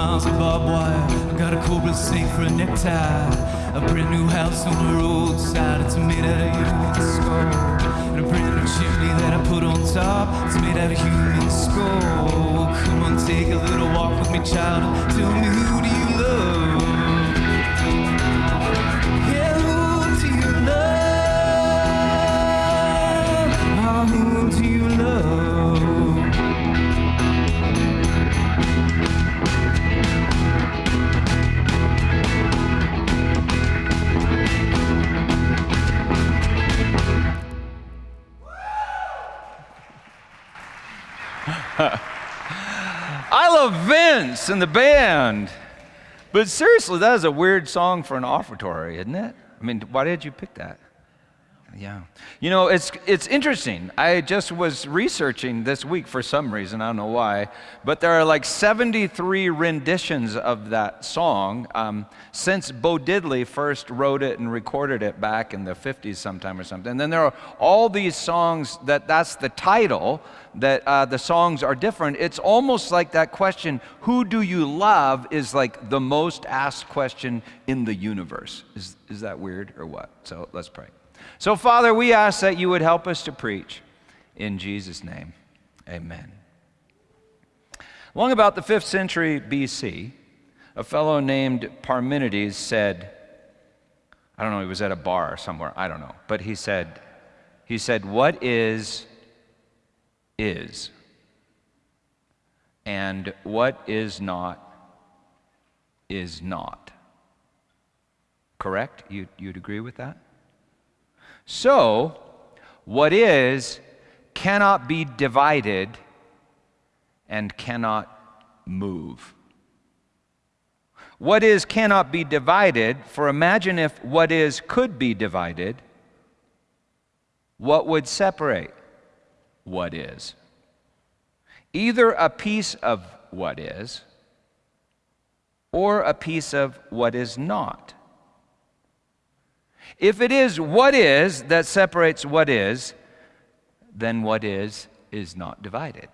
miles of barbed wire. I got a cobra snake for a necktie. A brand new house on the roadside. It's made out of human skull. And a brand new chimney that I put on top. It's made out of human skull. Come on, take a little walk with me, child. Tell me who do you love Vince and the band. But seriously, that is a weird song for an offertory, isn't it? I mean, why did you pick that? Yeah. You know, it's, it's interesting. I just was researching this week for some reason, I don't know why, but there are like 73 renditions of that song um, since Bo Diddley first wrote it and recorded it back in the 50s sometime or something. And then there are all these songs that that's the title, that uh, the songs are different. It's almost like that question, who do you love, is like the most asked question in the universe. Is, is that weird or what? So let's pray. So, Father, we ask that you would help us to preach. In Jesus' name, amen. Long about the 5th century BC, a fellow named Parmenides said, I don't know, he was at a bar somewhere, I don't know, but he said, he said, What is, is, and what is not, is not. Correct? You, you'd agree with that? So, what is cannot be divided and cannot move. What is cannot be divided, for imagine if what is could be divided, what would separate what is? Either a piece of what is or a piece of what is not. If it is what is that separates what is, then what is is not divided.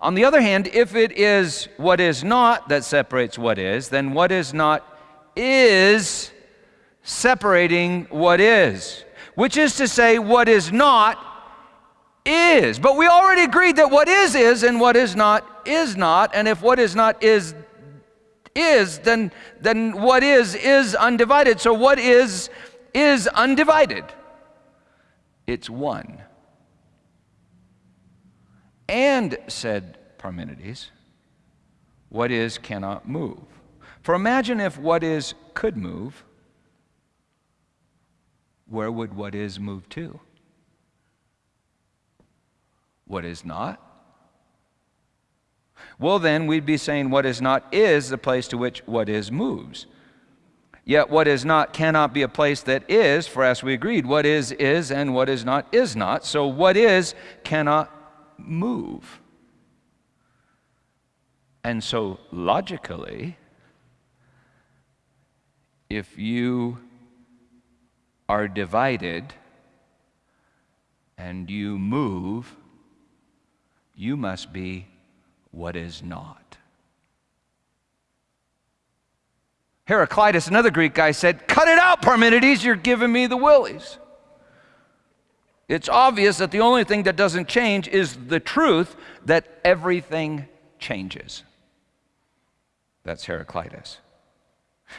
On the other hand, if it is what is not that separates what is, then what is not is separating what is, which is to say, what is not is. But we already agreed that what is is and what is not is not, and if what is not is is, then, then what is is undivided. So what is is undivided. It's one. And, said Parmenides, what is cannot move. For imagine if what is could move, where would what is move to? What is not? Well, then we'd be saying what is not is the place to which what is moves. Yet what is not cannot be a place that is, for as we agreed, what is is and what is not is not. So what is cannot move. And so logically, if you are divided and you move, you must be what is not. Heraclitus, another Greek guy, said, Cut it out, Parmenides, you're giving me the willies. It's obvious that the only thing that doesn't change is the truth that everything changes. That's Heraclitus.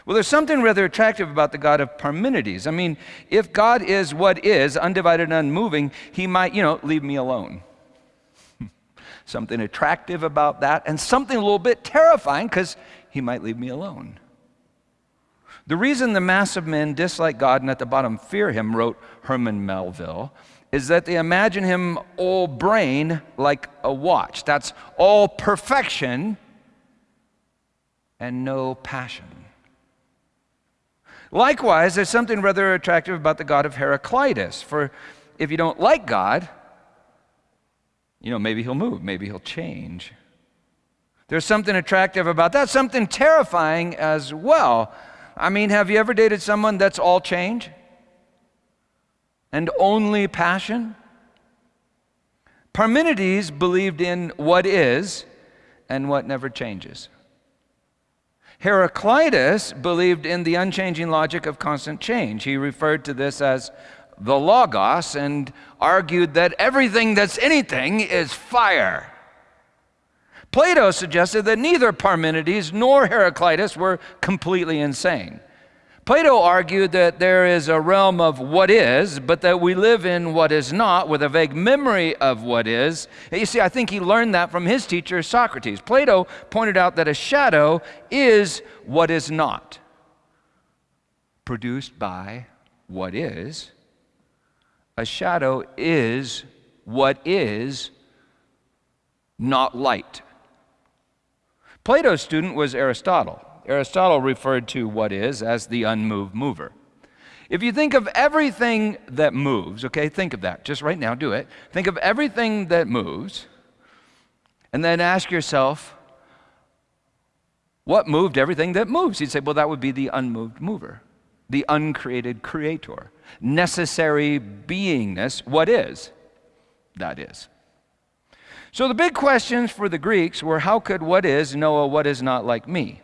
Well, there's something rather attractive about the God of Parmenides. I mean, if God is what is, undivided and unmoving, he might, you know, leave me alone something attractive about that, and something a little bit terrifying because he might leave me alone. The reason the mass of men dislike God and at the bottom fear him, wrote Herman Melville, is that they imagine him all brain like a watch. That's all perfection and no passion. Likewise, there's something rather attractive about the God of Heraclitus. For if you don't like God, you know, maybe he'll move, maybe he'll change. There's something attractive about that, something terrifying as well. I mean, have you ever dated someone that's all change and only passion? Parmenides believed in what is and what never changes. Heraclitus believed in the unchanging logic of constant change. He referred to this as the Logos and argued that everything that's anything is fire. Plato suggested that neither Parmenides nor Heraclitus were completely insane. Plato argued that there is a realm of what is, but that we live in what is not with a vague memory of what is. You see, I think he learned that from his teacher, Socrates. Plato pointed out that a shadow is what is not, produced by what is. A shadow is what is not light. Plato's student was Aristotle. Aristotle referred to what is as the unmoved mover. If you think of everything that moves, okay, think of that. Just right now, do it. Think of everything that moves, and then ask yourself, what moved everything that moves? You'd say, well, that would be the unmoved mover, the uncreated creator, necessary beingness. What is? That is. So the big questions for the Greeks were how could what is know a what is not like me?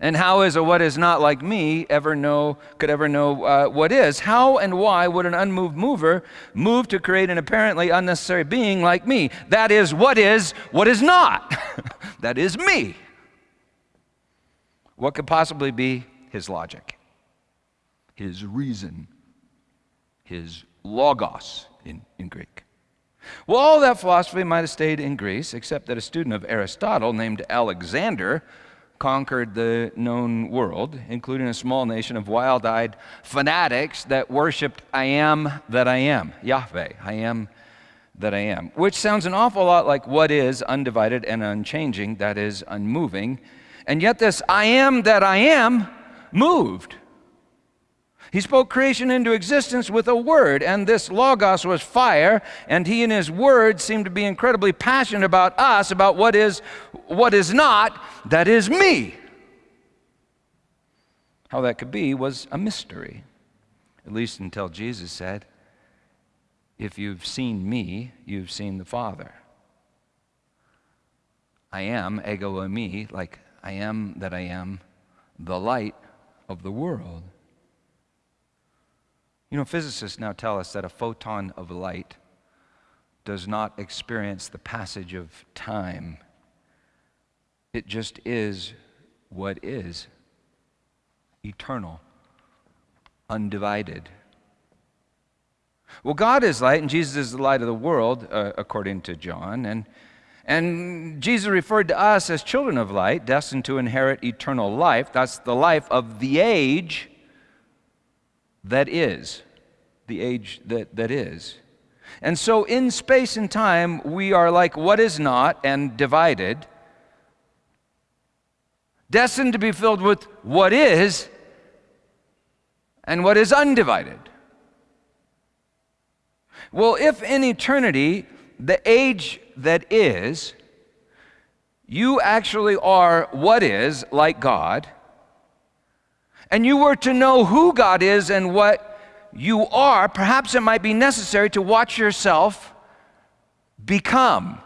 And how is a what is not like me ever know, could ever know uh, what is? How and why would an unmoved mover move to create an apparently unnecessary being like me? That is, what is, what is not? that is me. What could possibly be his logic, his reason, his logos in, in Greek? Well, all that philosophy might have stayed in Greece, except that a student of Aristotle named Alexander conquered the known world, including a small nation of wild eyed fanatics that worshiped I am that I am, Yahweh, I am that I am, which sounds an awful lot like what is undivided and unchanging, that is, unmoving. And yet, this I am that I am moved. He spoke creation into existence with a word, and this Logos was fire, and he and his word seemed to be incredibly passionate about us, about what is, what is not, that is me. How that could be was a mystery, at least until Jesus said, If you've seen me, you've seen the Father. I am, ego eimi, like I am that I am, the light of the world. You know, physicists now tell us that a photon of light does not experience the passage of time. It just is what is eternal, undivided. Well, God is light, and Jesus is the light of the world, uh, according to John. And, and Jesus referred to us as children of light, destined to inherit eternal life. That's the life of the age that is, the age that, that is. And so, in space and time, we are like what is not and divided, destined to be filled with what is and what is undivided. Well, if in eternity, the age that is, you actually are what is, like God, and you were to know who God is and what you are, perhaps it might be necessary to watch yourself become.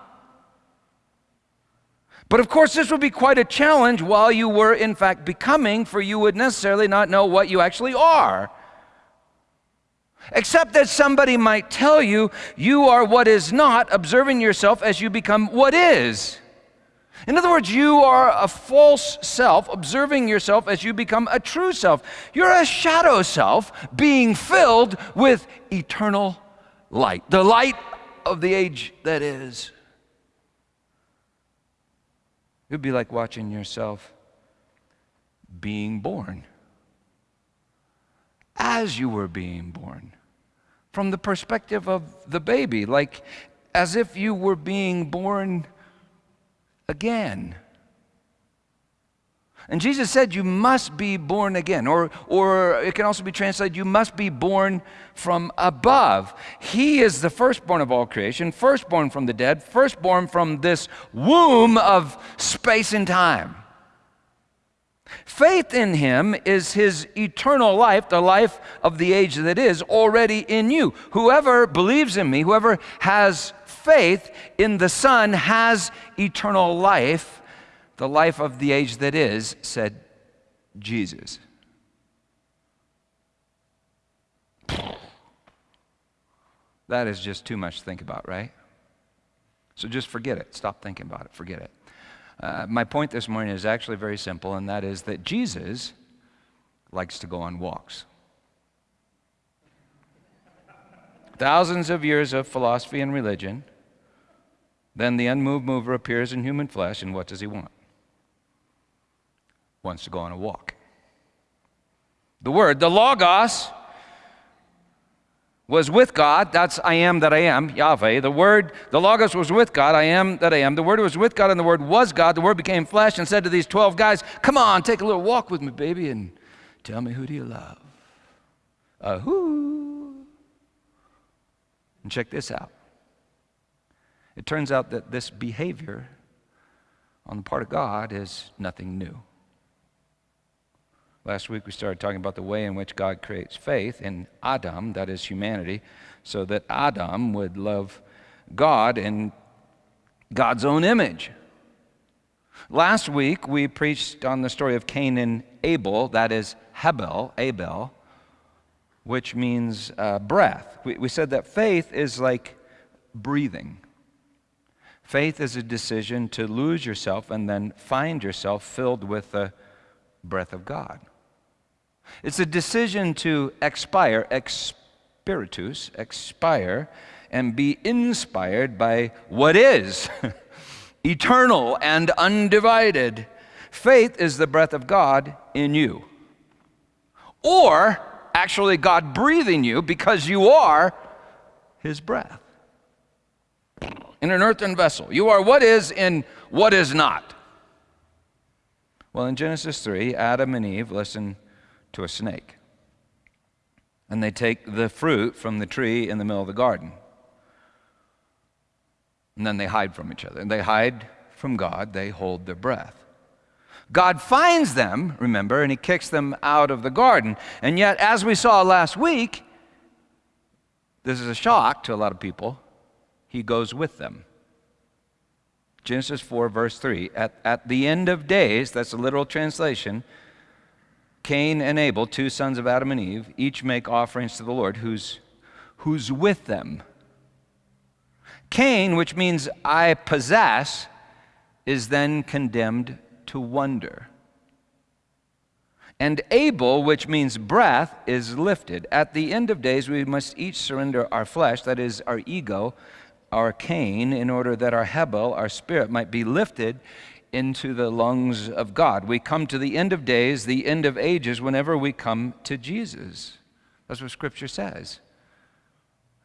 But of course, this would be quite a challenge while you were, in fact, becoming, for you would necessarily not know what you actually are. Except that somebody might tell you you are what is not, observing yourself as you become what is. In other words, you are a false self, observing yourself as you become a true self. You're a shadow self being filled with eternal light, the light of the age that is. It would be like watching yourself being born as you were being born from the perspective of the baby, like as if you were being born again. And Jesus said, You must be born again. Or, or it can also be translated, You must be born from above. He is the firstborn of all creation, firstborn from the dead, firstborn from this womb of space and time. Faith in him is his eternal life, the life of the age that is, already in you. Whoever believes in me, whoever has faith in the Son has eternal life the life of the age that is, said Jesus. That is just too much to think about, right? So just forget it. Stop thinking about it. Forget it. Uh, my point this morning is actually very simple, and that is that Jesus likes to go on walks. Thousands of years of philosophy and religion, then the unmoved mover appears in human flesh, and what does he want? Wants to go on a walk. The Word, the Logos, was with God. That's I am that I am, Yahweh. The Word, the Logos was with God. I am that I am. The Word was with God, and the Word was God. The Word became flesh and said to these 12 guys, Come on, take a little walk with me, baby, and tell me who do you love? Who? And check this out. It turns out that this behavior on the part of God is nothing new. Last week we started talking about the way in which God creates faith in Adam, that is humanity, so that Adam would love God in God's own image. Last week we preached on the story of Cain and Abel, that is Hebel, Abel, which means uh, breath. We, we said that faith is like breathing. Faith is a decision to lose yourself and then find yourself filled with the breath of God. It's a decision to expire, expiritus, expire, and be inspired by what is eternal and undivided. Faith is the breath of God in you. Or actually, God breathing you because you are His breath. In an earthen vessel. You are what is in what is not. Well, in Genesis 3, Adam and Eve, listen to a snake. And they take the fruit from the tree in the middle of the garden. And then they hide from each other. And they hide from God, they hold their breath. God finds them, remember, and he kicks them out of the garden. And yet, as we saw last week, this is a shock to a lot of people. He goes with them. Genesis 4, verse 3. At, at the end of days, that's a literal translation, Cain and Abel, two sons of Adam and Eve, each make offerings to the Lord who's, who's with them. Cain, which means I possess, is then condemned to wonder. And Abel, which means breath, is lifted. At the end of days, we must each surrender our flesh, that is, our ego, our Cain, in order that our Hebel, our spirit, might be lifted into the lungs of God. We come to the end of days, the end of ages, whenever we come to Jesus. That's what Scripture says.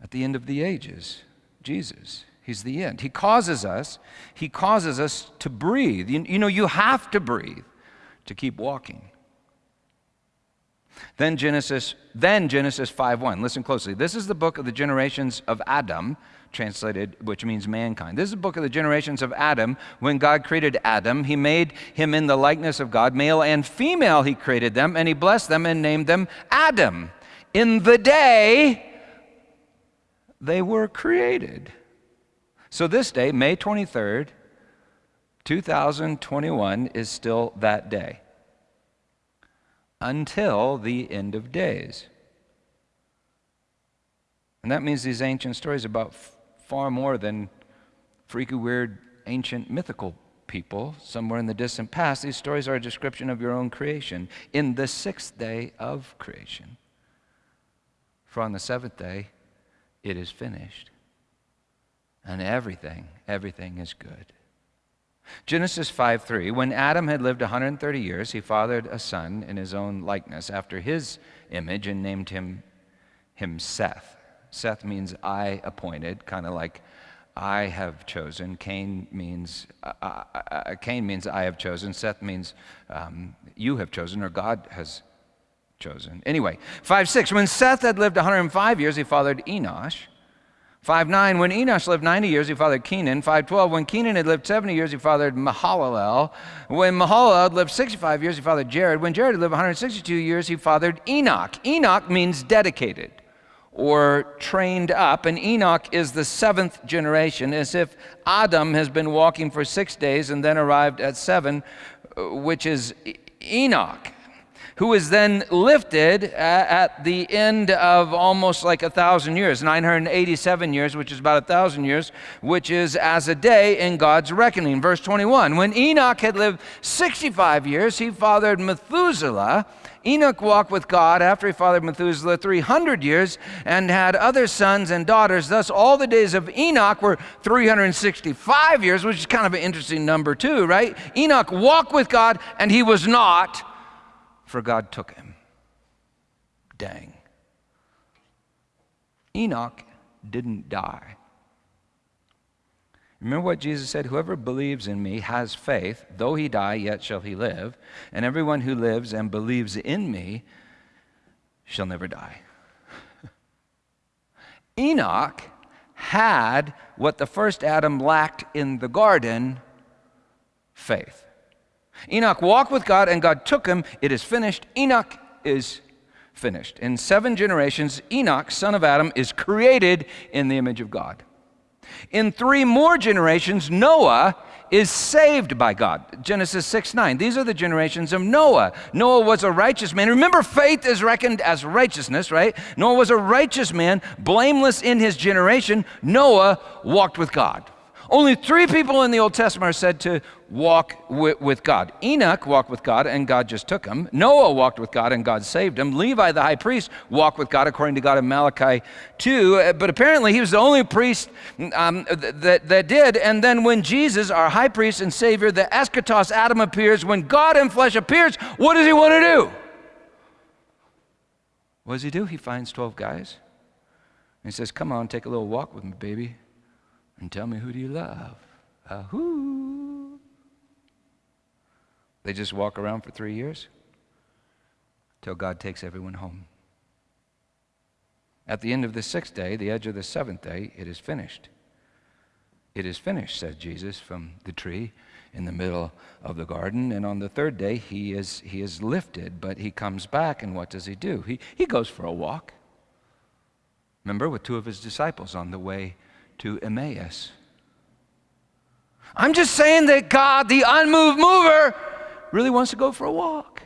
At the end of the ages, Jesus. He's the end. He causes us, He causes us to breathe. You, you know, you have to breathe to keep walking. Then Genesis, then Genesis 5:1. Listen closely. This is the book of the generations of Adam translated, which means mankind. This is a book of the generations of Adam. When God created Adam, he made him in the likeness of God. Male and female, he created them, and he blessed them and named them Adam. In the day they were created. So this day, May 23rd, 2021, is still that day until the end of days. And that means these ancient stories about far more than freaky, weird, ancient, mythical people somewhere in the distant past. These stories are a description of your own creation in the sixth day of creation. For on the seventh day, it is finished. And everything, everything is good. Genesis 5 3. When Adam had lived 130 years, he fathered a son in his own likeness, after his image, and named him, him Seth. Seth means I appointed, kind of like I have chosen. Cain means uh, uh, uh, Cain means I have chosen. Seth means um, you have chosen, or God has chosen. Anyway, five six. When Seth had lived 105 years, he fathered Enosh. 5 9, when Enosh lived 90 years, he fathered Kenan. 5 12, when Kenan had lived 70 years, he fathered Mahalalel. When Mahalalel lived 65 years, he fathered Jared. When Jared lived 162 years, he fathered Enoch. Enoch means dedicated or trained up, and Enoch is the seventh generation, as if Adam has been walking for six days and then arrived at seven, uh, which is Enoch who is then lifted at the end of almost like a thousand years, 987 years, which is about a thousand years, which is as a day in God's reckoning. Verse 21 When Enoch had lived 65 years, he fathered Methuselah. Enoch walked with God after he fathered Methuselah 300 years and had other sons and daughters. Thus, all the days of Enoch were 365 years, which is kind of an interesting number, too, right? Enoch walked with God and he was not for God took him. Dang. Enoch didn't die. Remember what Jesus said? Whoever believes in me has faith. Though he die, yet shall he live. And everyone who lives and believes in me shall never die. Enoch had what the first Adam lacked in the garden faith. Enoch walked with God and God took him. It is finished. Enoch is finished. In seven generations, Enoch, son of Adam, is created in the image of God. In three more generations, Noah is saved by God. Genesis 6 9. These are the generations of Noah. Noah was a righteous man. Remember, faith is reckoned as righteousness, right? Noah was a righteous man, blameless in his generation. Noah walked with God. Only three people in the Old Testament are said to walk with, God. Enoch walked with God and God just took him. Noah walked with God and God saved him. Levi, the high priest, walked with God according to God in Malachi 2. Uh, but apparently he was the only priest um, that, that did. And then when Jesus, our high priest and Savior, the eschatos Adam appears, when God in flesh appears, what does he want to do? What does he do? He finds 12 guys. And he says, Come on, take a little walk with me, baby and tell me who do you love? Who? They just walk around for three years till God takes everyone home. At the end of the sixth day, the edge of the seventh day, it is finished. It is finished, said Jesus from the tree in the middle of the garden. And on the third day, he is, he is lifted, but he comes back, and what does he do? He, he goes for a walk. Remember, with two of his disciples on the way to Emmaus. I'm just saying that God, the unmoved mover, really wants to go for a walk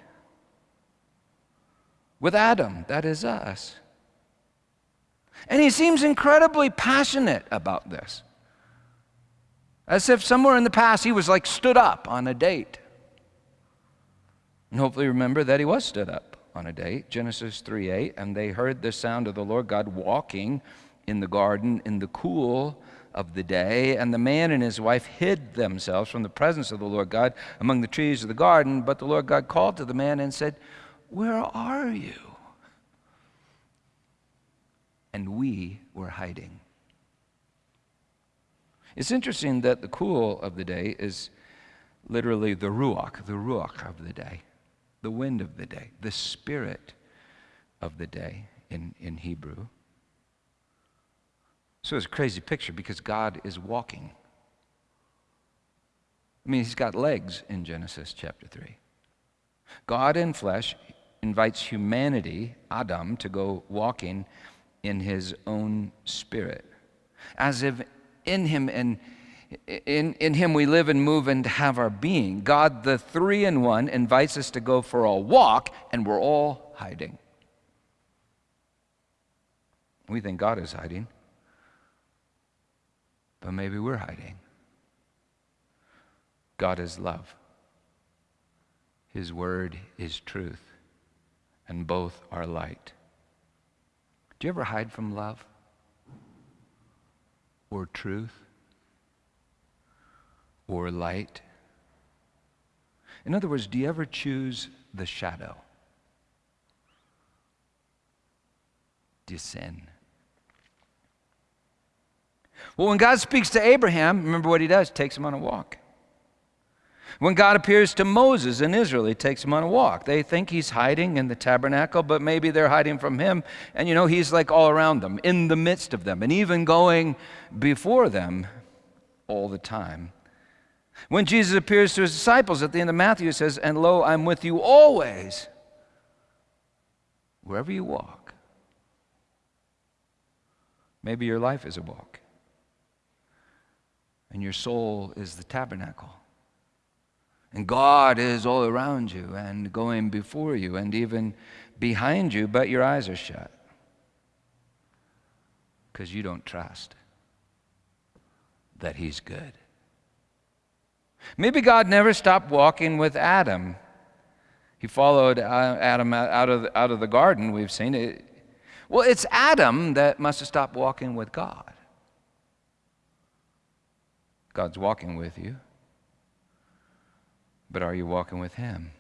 with Adam, that is us. And he seems incredibly passionate about this. As if somewhere in the past he was like stood up on a date. And hopefully remember that he was stood up on a date, Genesis 3 8, and they heard the sound of the Lord God walking in the garden in the cool of the day. And the man and his wife hid themselves from the presence of the Lord God among the trees of the garden. But the Lord God called to the man and said, Where are you? And we were hiding. It's interesting that the cool of the day is literally the ruach, the ruach of the day, the wind of the day, the spirit of the day in, in Hebrew. So it's a crazy picture because God is walking. I mean, he's got legs in Genesis chapter 3. God in flesh invites humanity, Adam, to go walking in his own spirit. As if in him and in, in him we live and move and have our being. God, the three in one, invites us to go for a walk, and we're all hiding. We think God is hiding but maybe we're hiding. God is love. His word is truth, and both are light. Do you ever hide from love or truth or light? In other words, do you ever choose the shadow? Do you sin? Well, when God speaks to Abraham, remember what he does? Takes him on a walk. When God appears to Moses in Israel, he takes him on a walk. They think he's hiding in the tabernacle, but maybe they're hiding from him. And you know, he's like all around them, in the midst of them, and even going before them all the time. When Jesus appears to his disciples at the end of Matthew, he says, And lo, I'm with you always, wherever you walk. Maybe your life is a walk. And your soul is the tabernacle. And God is all around you and going before you and even behind you, but your eyes are shut because you don't trust that He's good. Maybe God never stopped walking with Adam. He followed uh, Adam out of, out of the garden, we've seen it. Well, it's Adam that must have stopped walking with God. God's walking with you. But are you walking with Him?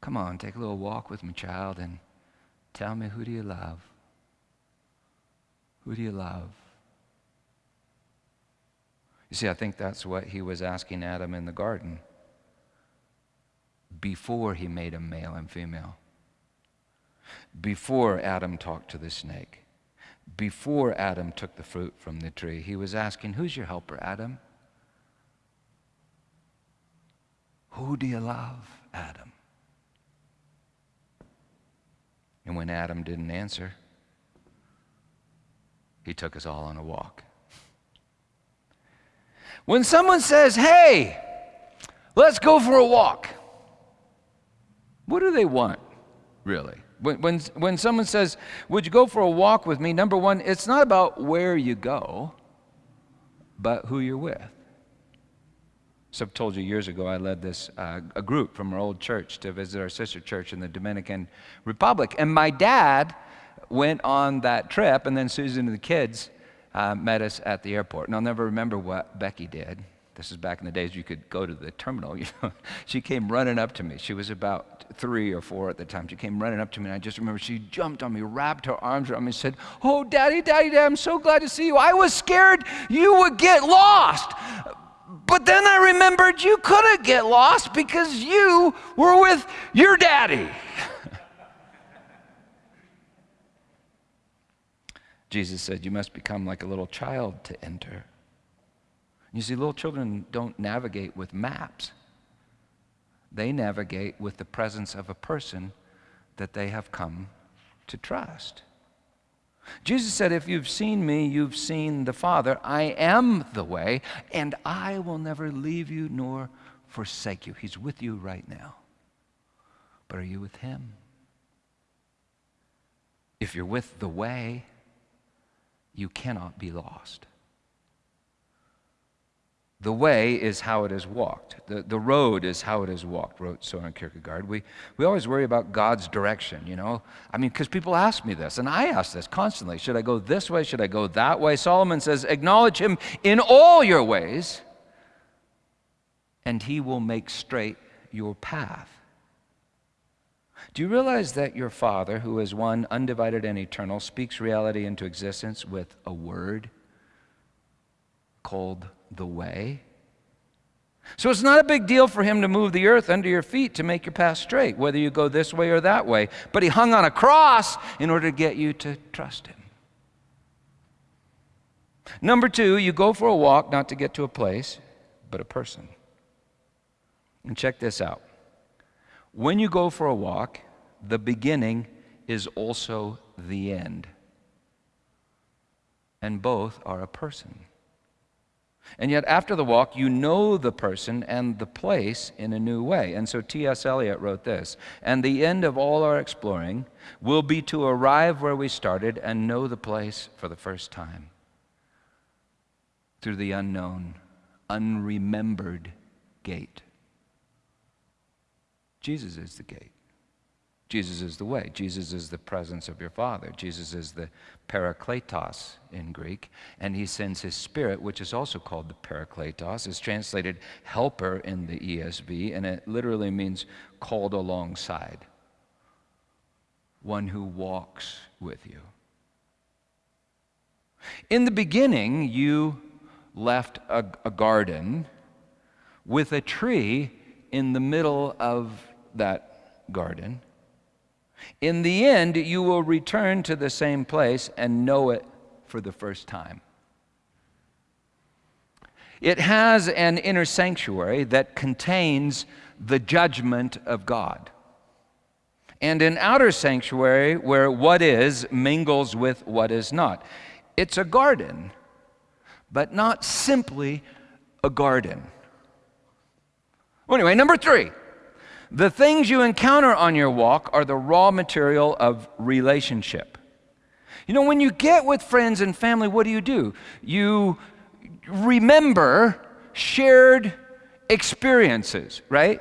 Come on, take a little walk with me, child, and tell me who do you love? Who do you love? You see, I think that's what he was asking Adam in the garden before he made him male and female. Before Adam talked to the snake, before Adam took the fruit from the tree, he was asking, Who's your helper, Adam? Who do you love, Adam? And when Adam didn't answer, he took us all on a walk. When someone says, Hey, let's go for a walk, what do they want, really? When, when, when someone says, Would you go for a walk with me? Number one, it's not about where you go, but who you're with. So I've told you years ago, I led this uh, a group from our old church to visit our sister church in the Dominican Republic, and my dad went on that trip, and then Susan and the kids uh, met us at the airport. And I'll never remember what Becky did. This is back in the days you could go to the terminal. You know, she came running up to me. She was about three or four at the time. She came running up to me, and I just remember she jumped on me, wrapped her arms around me, and said, "Oh, Daddy, Daddy, Daddy, I'm so glad to see you. I was scared you would get lost." But then I remembered you couldn't get lost because you were with your daddy. Jesus said, You must become like a little child to enter. You see, little children don't navigate with maps, they navigate with the presence of a person that they have come to trust. Jesus said, If you've seen me, you've seen the Father. I am the way, and I will never leave you nor forsake you. He's with you right now. But are you with Him? If you're with the way, you cannot be lost. The way is how it is walked. The, the road is how it is walked, wrote Soren Kierkegaard. We, we always worry about God's direction, you know? I mean, because people ask me this, and I ask this constantly. Should I go this way? Should I go that way? Solomon says, Acknowledge him in all your ways, and he will make straight your path. Do you realize that your Father, who is one, undivided, and eternal, speaks reality into existence with a word called the way. So it's not a big deal for him to move the earth under your feet to make your path straight, whether you go this way or that way. But he hung on a cross in order to get you to trust him. Number two, you go for a walk not to get to a place, but a person. And check this out. When you go for a walk, the beginning is also the end. And both are a person. And yet, after the walk, you know the person and the place in a new way. And so T.S. Eliot wrote this And the end of all our exploring will be to arrive where we started and know the place for the first time through the unknown, unremembered gate. Jesus is the gate. Jesus is the way. Jesus is the presence of your Father. Jesus is the parakletos in Greek. And he sends his Spirit, which is also called the parakletos. It's translated helper in the ESV, and it literally means called alongside. One who walks with you. In the beginning, you left a, a garden with a tree in the middle of that garden in the end, you will return to the same place and know it for the first time. It has an inner sanctuary that contains the judgment of God. and an outer sanctuary where what is mingles with what is not. It's a garden, but not simply a garden. Anyway, number three. The things you encounter on your walk are the raw material of relationship. You know, when you get with friends and family, what do you do? You remember shared experiences, right?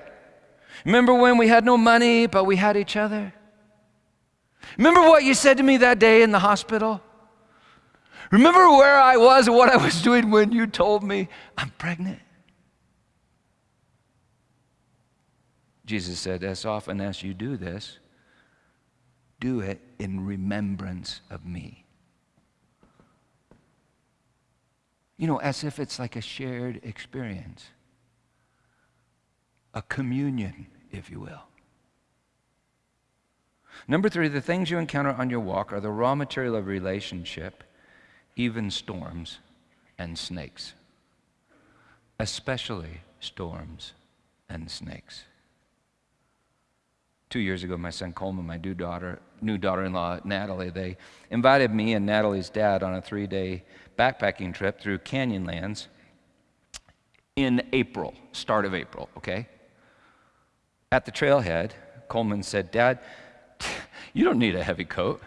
Remember when we had no money, but we had each other? Remember what you said to me that day in the hospital? Remember where I was and what I was doing when you told me I'm pregnant? Jesus said, As often as you do this, do it in remembrance of me. You know, as if it's like a shared experience, a communion, if you will. Number three, the things you encounter on your walk are the raw material of relationship, even storms and snakes, especially storms and snakes. Two years ago, my son Coleman, my new daughter, new daughter-in-law Natalie, they invited me and Natalie's dad on a three-day backpacking trip through Canyonlands in April, start of April. Okay. At the trailhead, Coleman said, "Dad, you don't need a heavy coat.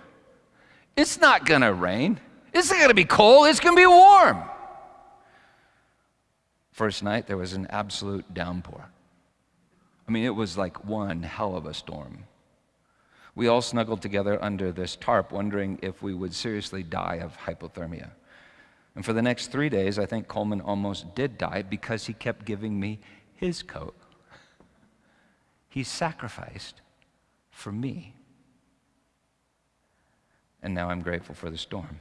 It's not gonna rain. It's not gonna be cold. It's gonna be warm." First night, there was an absolute downpour. I mean, it was like one hell of a storm. We all snuggled together under this tarp, wondering if we would seriously die of hypothermia. And for the next three days, I think Coleman almost did die because he kept giving me his coat. He sacrificed for me. And now I'm grateful for the storm.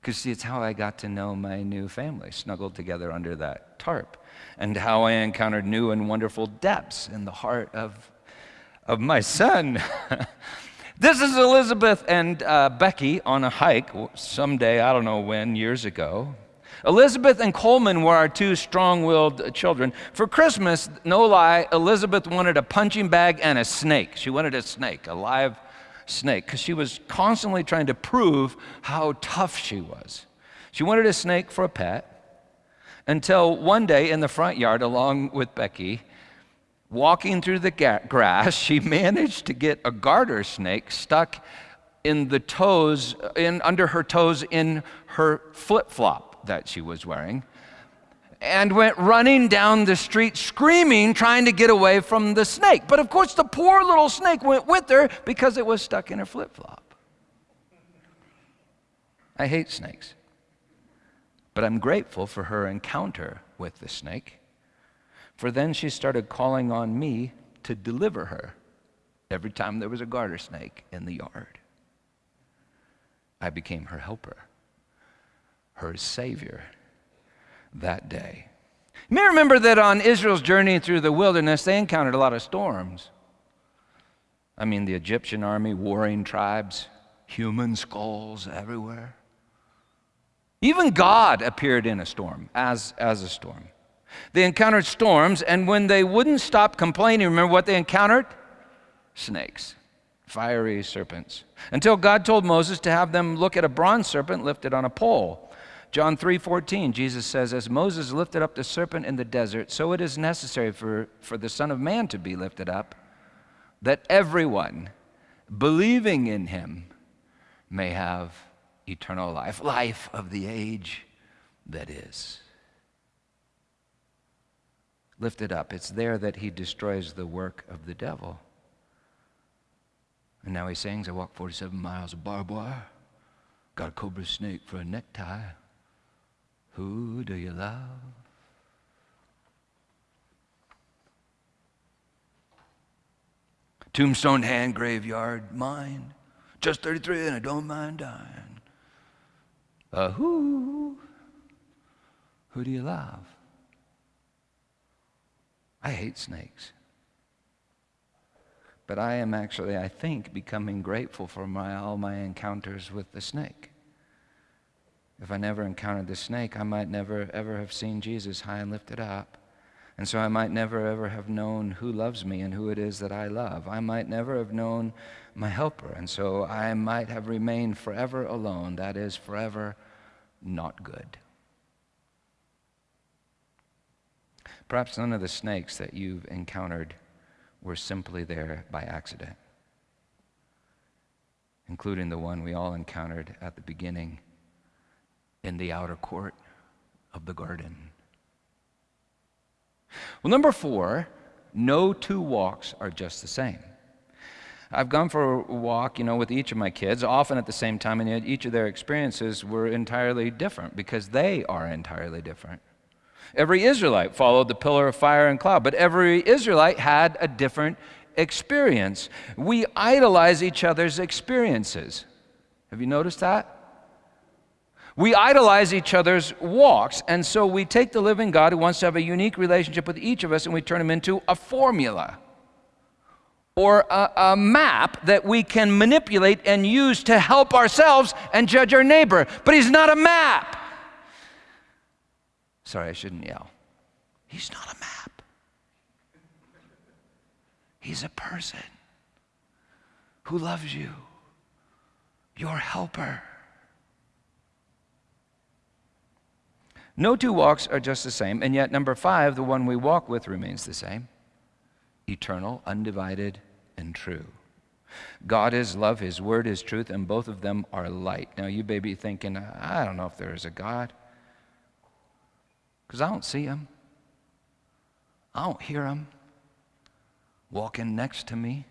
Because, see, it's how I got to know my new family, snuggled together under that tarp, and how I encountered new and wonderful depths in the heart of, of my son. this is Elizabeth and uh, Becky on a hike someday, I don't know when, years ago. Elizabeth and Coleman were our two strong willed children. For Christmas, no lie, Elizabeth wanted a punching bag and a snake. She wanted a snake, a live snake because she was constantly trying to prove how tough she was. She wanted a snake for a pet until one day in the front yard, along with Becky, walking through the grass, she managed to get a garter snake stuck in the toes, in, under her toes in her flip flop that she was wearing and went running down the street screaming, trying to get away from the snake. But of course, the poor little snake went with her because it was stuck in her flip flop. I hate snakes. But I'm grateful for her encounter with the snake, for then she started calling on me to deliver her every time there was a garter snake in the yard. I became her helper, her savior that day. You may remember that on Israel's journey through the wilderness, they encountered a lot of storms. I mean, the Egyptian army, warring tribes, human skulls everywhere. Even God appeared in a storm, as, as a storm. They encountered storms, and when they wouldn't stop complaining, remember what they encountered? Snakes, fiery serpents. Until God told Moses to have them look at a bronze serpent lifted on a pole. John 3:14, Jesus says, As Moses lifted up the serpent in the desert, so it is necessary for, for the Son of Man to be lifted up, that everyone believing in him may have eternal life, life of the age that is. Lifted up. It's there that he destroys the work of the devil. And now he sings, I walked 47 miles of barbed wire, got a cobra snake for a necktie. Who do you love? Tombstone hand graveyard mine. Just 33 and I don't mind dying. Uh, who? Who do you love? I hate snakes. But I am actually, I think, becoming grateful for my, all my encounters with the snake. If I never encountered the snake, I might never ever have seen Jesus high and lifted up. And so I might never ever have known who loves me and who it is that I love. I might never have known my helper. And so I might have remained forever alone. That is, forever not good. Perhaps none of the snakes that you've encountered were simply there by accident, including the one we all encountered at the beginning in the outer court of the garden. Well, number four, no two walks are just the same. I've gone for a walk, you know, with each of my kids, often at the same time, and yet each of their experiences were entirely different because they are entirely different. Every Israelite followed the pillar of fire and cloud, but every Israelite had a different experience. We idolize each other's experiences. Have you noticed that? We idolize each other's walks, and so we take the living God who wants to have a unique relationship with each of us and we turn him into a formula or a, a, map that we can manipulate and use to help ourselves and judge our neighbor. But he's not a map. Sorry, I shouldn't yell. He's not a map, he's a person who loves you, your helper. No two walks are just the same, and yet, number five, the one we walk with remains the same eternal, undivided, and true. God is love, His word is truth, and both of them are light. Now, you may be thinking, I don't know if there is a God, because I don't see Him, I don't hear Him walking next to me.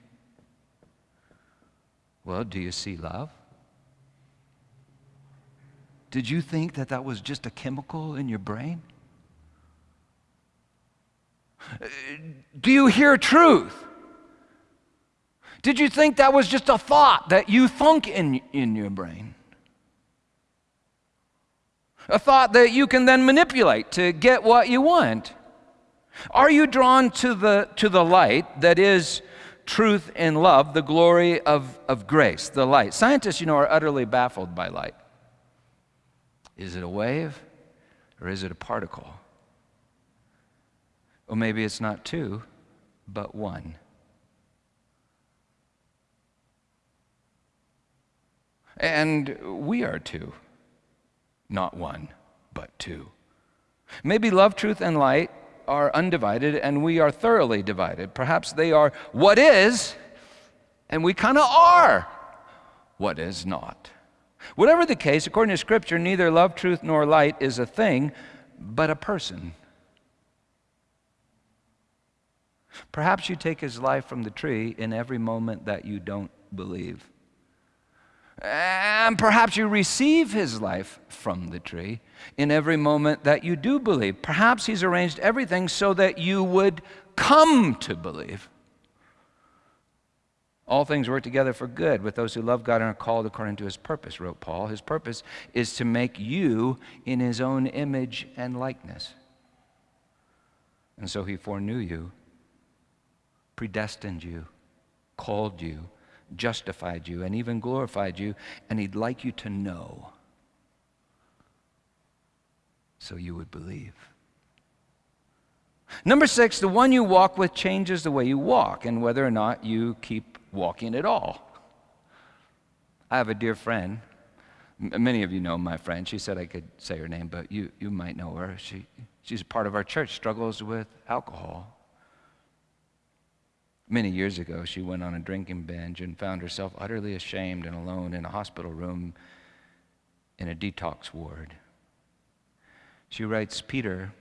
Well, do you see love? Did you think that that was just a chemical in your brain? Do you hear truth? Did you think that was just a thought that you thunk in, in your brain? A thought that you can then manipulate to get what you want? Are you drawn to the, to the light that is truth and love, the glory of, of grace, the light? Scientists, you know, are utterly baffled by light. Is it a wave or is it a particle? Or maybe it's not two, but one. And we are two, not one, but two. Maybe love, truth, and light are undivided and we are thoroughly divided. Perhaps they are what is, and we kind of are what is not. Whatever the case, according to Scripture, neither love, truth, nor light is a thing, but a person. Perhaps you take his life from the tree in every moment that you don't believe. And perhaps you receive his life from the tree in every moment that you do believe. Perhaps he's arranged everything so that you would come to believe. All things work together for good with those who love God and are called according to his purpose, wrote Paul. His purpose is to make you in his own image and likeness. And so he foreknew you, predestined you, called you, justified you, and even glorified you, and he'd like you to know so you would believe. Number six, the one you walk with changes the way you walk and whether or not you keep walking at all. I have a dear friend. Many of you know my friend. She said I could say her name, but you, you might know her. She, she's a part of our church, struggles with alcohol. Many years ago, she went on a drinking binge and found herself utterly ashamed and alone in a hospital room in a detox ward. She writes, Peter,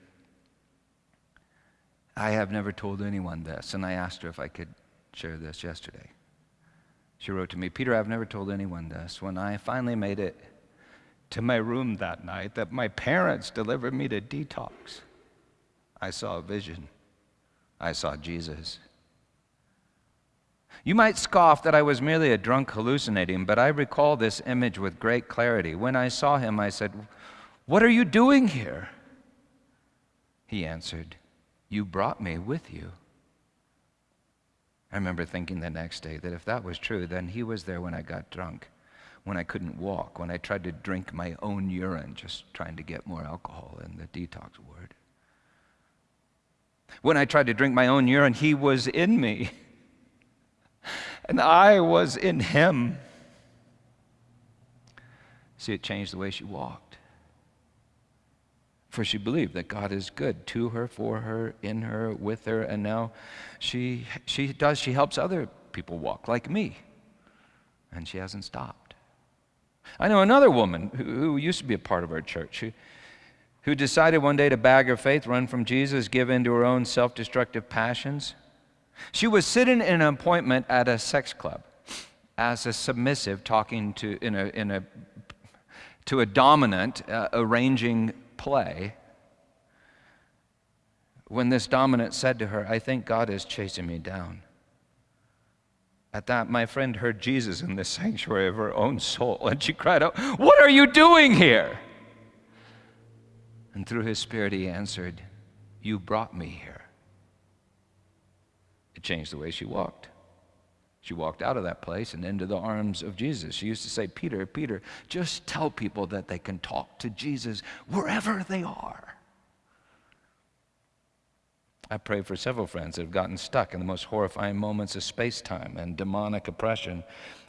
I have never told anyone this, and I asked her if I could share this yesterday. She wrote to me, Peter, I've never told anyone this. When I finally made it to my room that night, that my parents delivered me to detox, I saw a vision. I saw Jesus. You might scoff that I was merely a drunk hallucinating, but I recall this image with great clarity. When I saw him, I said, What are you doing here? He answered, You brought me with you. I remember thinking the next day that if that was true, then he was there when I got drunk, when I couldn't walk, when I tried to drink my own urine, just trying to get more alcohol in the detox ward. When I tried to drink my own urine, he was in me, and I was in him. See, it changed the way she walked. For she believed that God is good to her, for her, in her, with her, and now she, she does, she helps other people walk like me. And she hasn't stopped. I know another woman who, who used to be a part of our church who, who decided one day to bag her faith, run from Jesus, give in to her own self destructive passions. She was sitting in an appointment at a sex club as a submissive, talking to, in a, in a to a dominant uh, arranging play when this dominant said to her, I think God is chasing me down. At that, my friend heard Jesus in the sanctuary of her own soul, and she cried out, What are you doing here? And through his spirit, he answered, You brought me here. It changed the way she walked. She walked out of that place and into the arms of Jesus. She used to say, Peter, Peter, just tell people that they can talk to Jesus wherever they are. I pray for several friends that have gotten stuck in the most horrifying moments of space time and demonic oppression.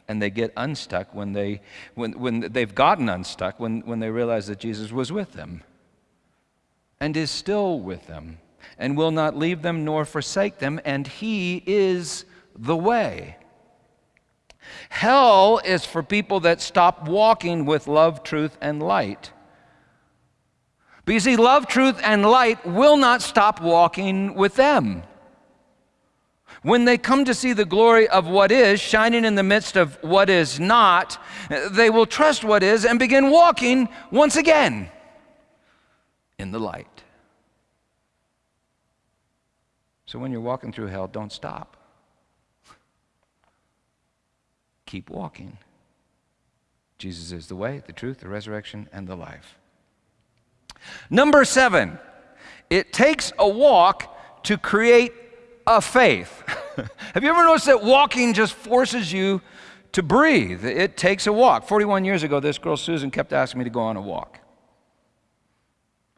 And they get unstuck when, they, when, when they've gotten unstuck, when, when they realize that Jesus was with them and is still with them and will not leave them nor forsake them, and He is the way. Hell is for people that stop walking with love, truth, and light. But you see, love, truth, and light will not stop walking with them. When they come to see the glory of what is shining in the midst of what is not, they will trust what is and begin walking once again in the light. So when you're walking through hell, don't stop keep walking. Jesus is the way, the truth, the resurrection, and the life. Number seven, it takes a walk to create a faith. Have you ever noticed that walking just forces you to breathe? It takes a walk. 41 years ago, this girl, Susan, kept asking me to go on a walk.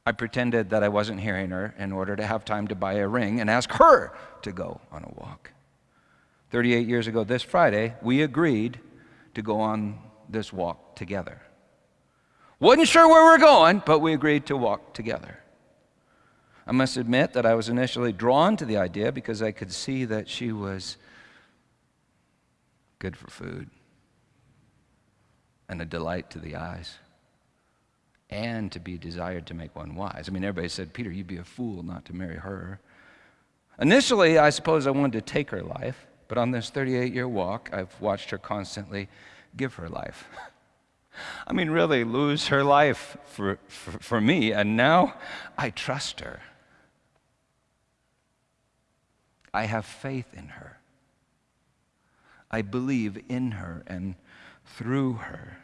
I pretended that I wasn't hearing her in order to have time to buy a ring and ask her to go on a walk. 38 years ago this Friday, we agreed to go on this walk together. Wasn't sure where we we're going, but we agreed to walk together. I must admit that I was initially drawn to the idea because I could see that she was good for food and a delight to the eyes and to be desired to make one wise. I mean, everybody said, Peter, you'd be a fool not to marry her. Initially, I suppose I wanted to take her life. But on this 38 year walk, I've watched her constantly give her life. I mean, really lose her life for, for, for, me, and now I trust her. I have faith in her. I believe in her and through her.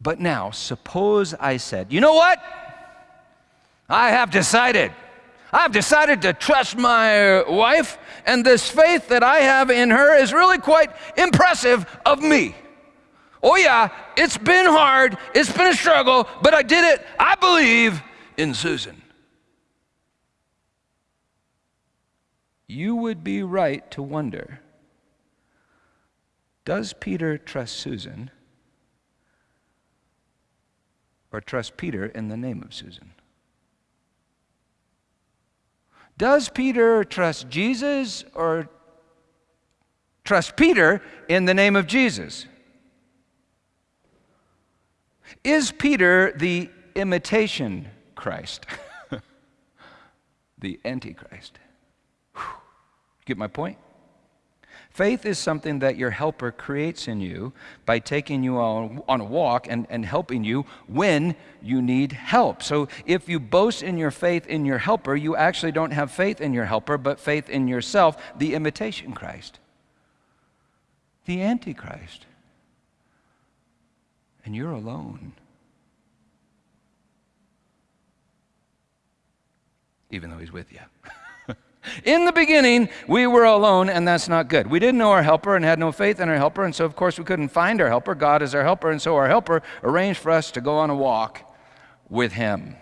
But now, suppose I said, you know what? I have decided. I've decided to trust my wife, and this faith that I have in her is really quite impressive of me. Oh, yeah, it's been hard, it's been a struggle, but I did it. I believe in Susan. You would be right to wonder does Peter trust Susan or trust Peter in the name of Susan? Does Peter trust Jesus or trust Peter in the name of Jesus? Is Peter the imitation Christ? the Antichrist? Whew. Get my point? Faith is something that your helper creates in you by taking you on, on a walk and, and helping you when you need help. So if you boast in your faith in your helper, you actually don't have faith in your helper, but faith in yourself, the imitation Christ, the Antichrist. And you're alone. Even though he's with you. In the beginning, we were alone, and that's not good. We didn't know our helper and had no faith in our helper, and so, of course, we couldn't find our helper. God is our helper, and so our helper arranged for us to go on a walk with him.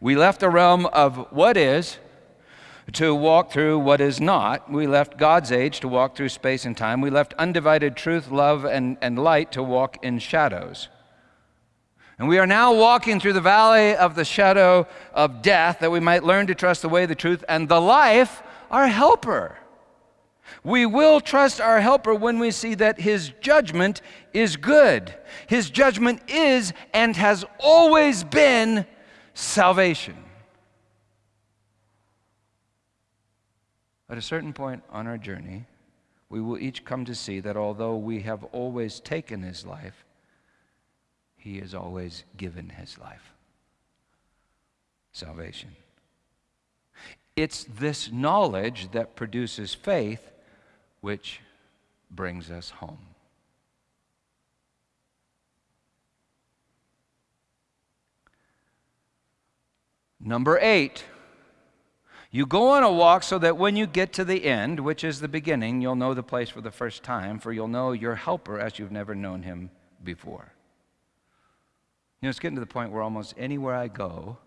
We left the realm of what is to walk through what is not. We left God's age to walk through space and time. We left undivided truth, love, and, and light to walk in shadows. And we are now walking through the valley of the shadow of death that we might learn to trust the way, the truth, and the life, our helper. We will trust our helper when we see that his judgment is good. His judgment is and has always been salvation. At a certain point on our journey, we will each come to see that although we have always taken his life, he has always given his life. Salvation. It's this knowledge that produces faith which brings us home. Number eight, you go on a walk so that when you get to the end, which is the beginning, you'll know the place for the first time, for you'll know your helper as you've never known him before. You know, it's getting to the point where almost anywhere I go,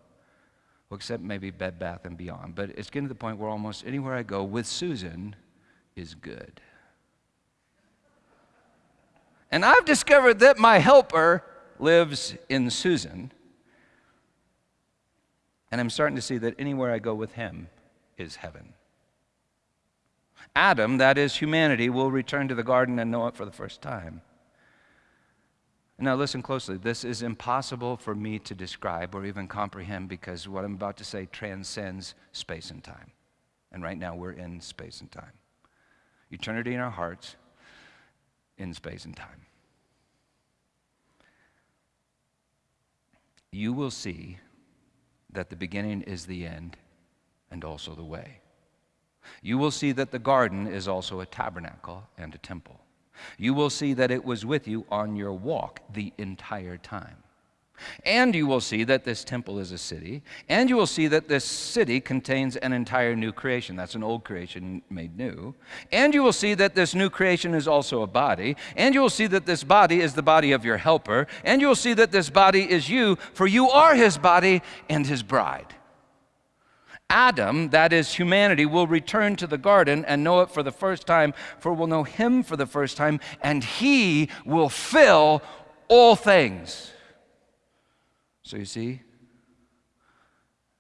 well, except maybe Bed Bath and Beyond, but it's getting to the point where almost anywhere I go with Susan, is good. And I've discovered that my helper lives in Susan. And I'm starting to see that anywhere I go with him is heaven. Adam, that is humanity, will return to the garden and know it for the first time. Now, listen closely. This is impossible for me to describe or even comprehend because what I'm about to say transcends space and time. And right now, we're in space and time eternity in our hearts, in space and time. You will see that the beginning is the end and also the way. You will see that the garden is also a tabernacle and a temple. You will see that it was with you on your walk the entire time. And you will see that this temple is a city, and you will see that this city contains an entire new creation. That's an old creation made new. And you will see that this new creation is also a body, and you will see that this body is the body of your helper, and you will see that this body is you, for you are his body and his bride. Adam, that is humanity, will return to the garden and know it for the first time, for we'll know him for the first time, and he will fill all things. So you see,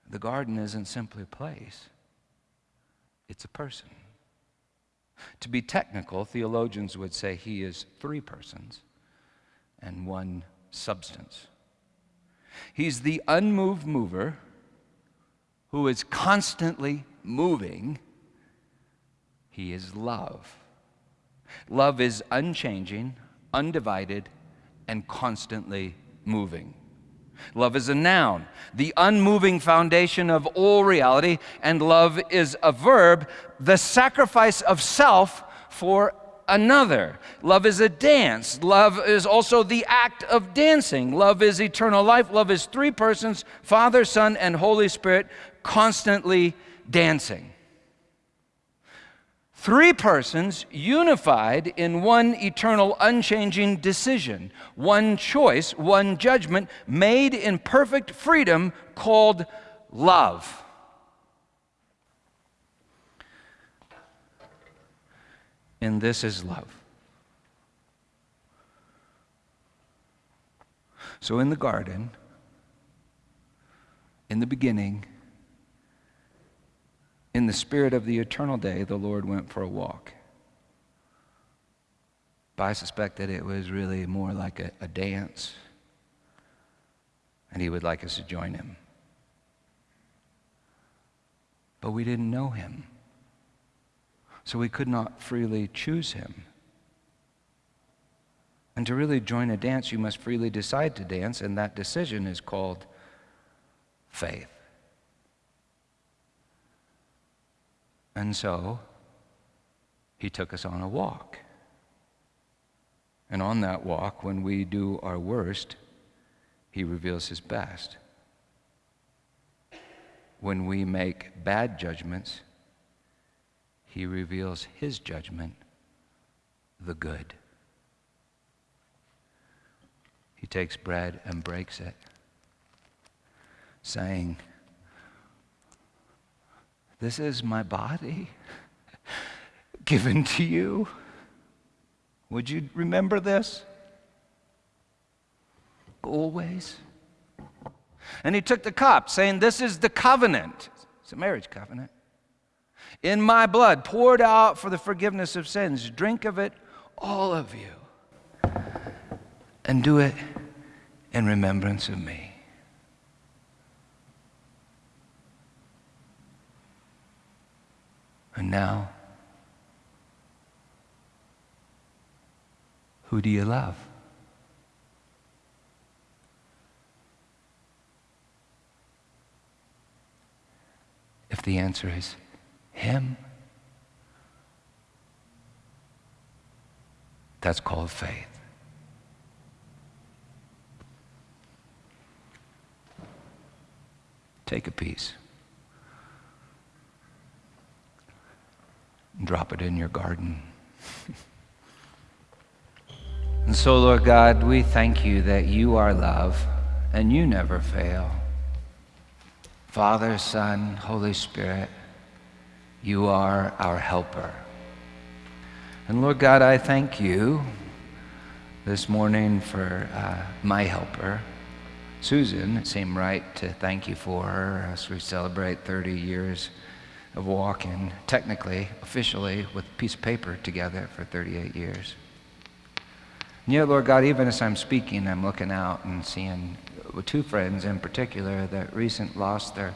the garden isn't simply a place, it's a person. To be technical, theologians would say he is three persons and one substance. He's the unmoved mover who is constantly moving. He is love. Love is unchanging, undivided, and constantly moving. Love is a noun, the unmoving foundation of all reality, and love is a verb, the sacrifice of self for another. Love is a dance. Love is also the act of dancing. Love is eternal life. Love is three persons Father, Son, and Holy Spirit constantly dancing. Three persons unified in one eternal, unchanging decision, one choice, one judgment made in perfect freedom called love. And this is love. So in the garden, in the beginning, in the spirit of the eternal day, the Lord went for a walk. But I suspect that it was really more like a, a dance, and He would like us to join Him. But we didn't know Him, so we could not freely choose Him. And to really join a dance, you must freely decide to dance, and that decision is called faith. And so he took us on a walk. And on that walk, when we do our worst, he reveals his best. When we make bad judgments, he reveals his judgment, the good. He takes bread and breaks it, saying, This is my body given to you. Would you remember this? Always. And he took the cup, saying, This is the covenant. It's a marriage covenant. In my blood, poured out for the forgiveness of sins. Drink of it, all of you. And do it in remembrance of me. And now, who do you love? If the answer is Him, that's called faith. Take a piece. And drop it in your garden. and so, Lord God, we thank you that you are love and you never fail. Father, Son, Holy Spirit, you are our helper. And Lord God, I thank you this morning for uh, my helper, Susan. It seemed right to thank you for her as we celebrate 30 years of walking, technically, officially, with a piece of paper together for 38 years. And yet, Lord God, even as I'm speaking, I'm looking out and seeing two friends in particular that recent lost their,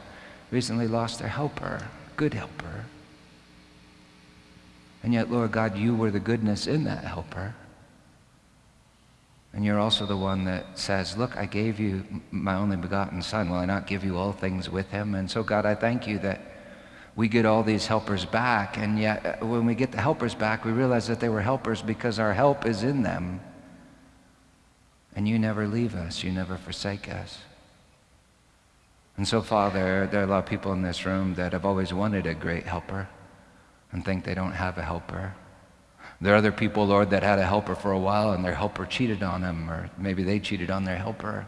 recently lost their helper, good helper. And yet, Lord God, you were the goodness in that helper. And you're also the one that says, Look, I gave you my only begotten Son. Will I not give you all things with him? And so, God, I thank you that we get all these helpers back. And yet, uh, when we get the helpers back, we realize that they were helpers because our help is in them. And you never leave us, you never forsake us. And so, Father, there are a lot of people in this room that have always wanted a great helper and think they don't have a helper. There are other people, Lord, that had a helper for a while and their helper cheated on them, or maybe they cheated on their helper.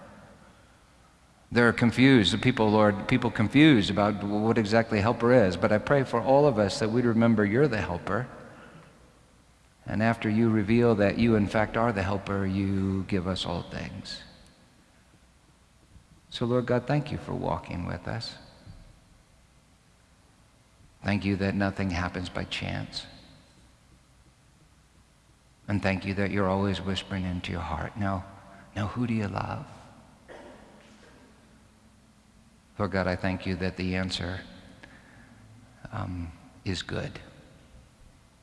They're confused. the People, Lord, people confused about what exactly helper is. But I pray for all of us that we'd remember you're the helper and after you reveal that you, in fact, are the helper, you give us all things. So, Lord God, thank you for walking with us. Thank you that nothing happens by chance. And thank you that you're always whispering into your heart. Now, now who do you love? Lord God, I thank you that the answer um, is good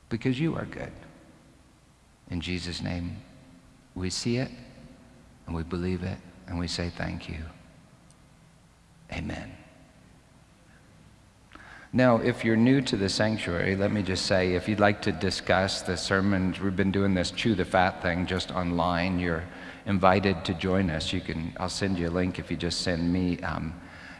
because you are good. In Jesus' name, we see it and we believe it and we say thank you. Amen. Now, if you're new to the sanctuary, let me just say if you'd like to discuss the sermons, we've been doing this chew the fat thing just online. You're invited to join us. You can, I'll send you a link if you just send me um,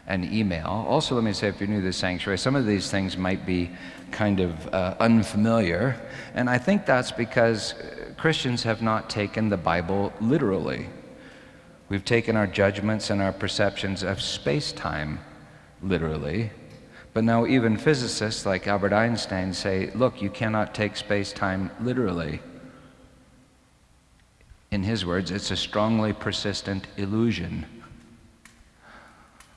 an email. Also, let me say if you're new to the sanctuary, some of these things might be kind of uh, unfamiliar. And I think that's because Christians have not taken the Bible literally. We've taken our judgments and our perceptions of space time literally. But now, even physicists like Albert Einstein say, look, you cannot take space time literally. In his words, it's a strongly persistent illusion.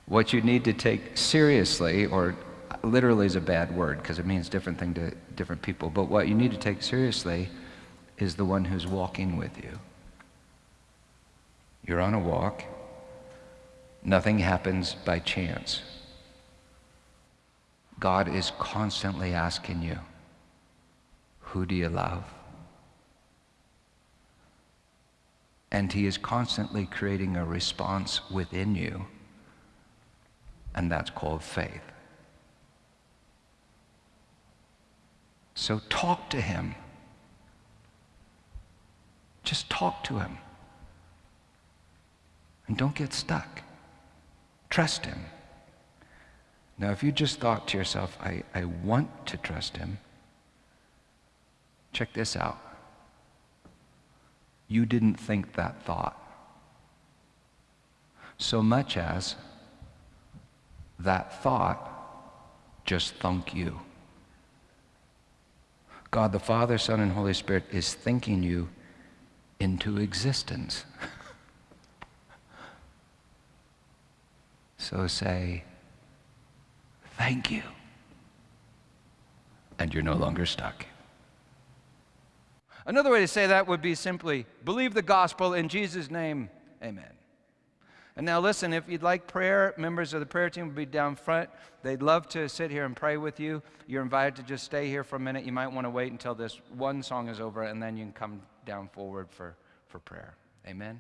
What you need to take seriously, or literally is a bad word because it means different thing to different people, but what you need to take seriously is the one who's walking with you. You're on a walk. Nothing happens by chance. God is constantly asking you, Who do you love? And He is constantly creating a response within you, and that's called faith. So talk to Him. Just talk to him. And don't get stuck. Trust him. Now, if you just thought to yourself, I, I want to trust him, check this out. You didn't think that thought. So much as that thought just thunk you. God the Father, Son, and Holy Spirit is thinking you into existence. So say, Thank you. And you're no longer stuck. Another way to say that would be simply believe the gospel in Jesus' name. Amen. And now, listen, if you'd like prayer, members of the prayer team will be down front. They'd love to sit here and pray with you. You're invited to just stay here for a minute. You might want to wait until this one song is over, and then you can come down forward for, for prayer. Amen.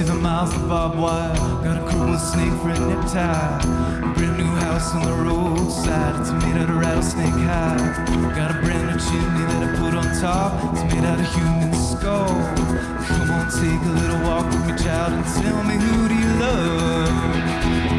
See the miles of barbed wire. Got a cool snake for a nip A brand new house on the roadside. It's made out of rattlesnake hide. Got a brand new chimney that I put on top. It's made out of human skull. Come on, take a little walk with me, child, and tell me who do you love?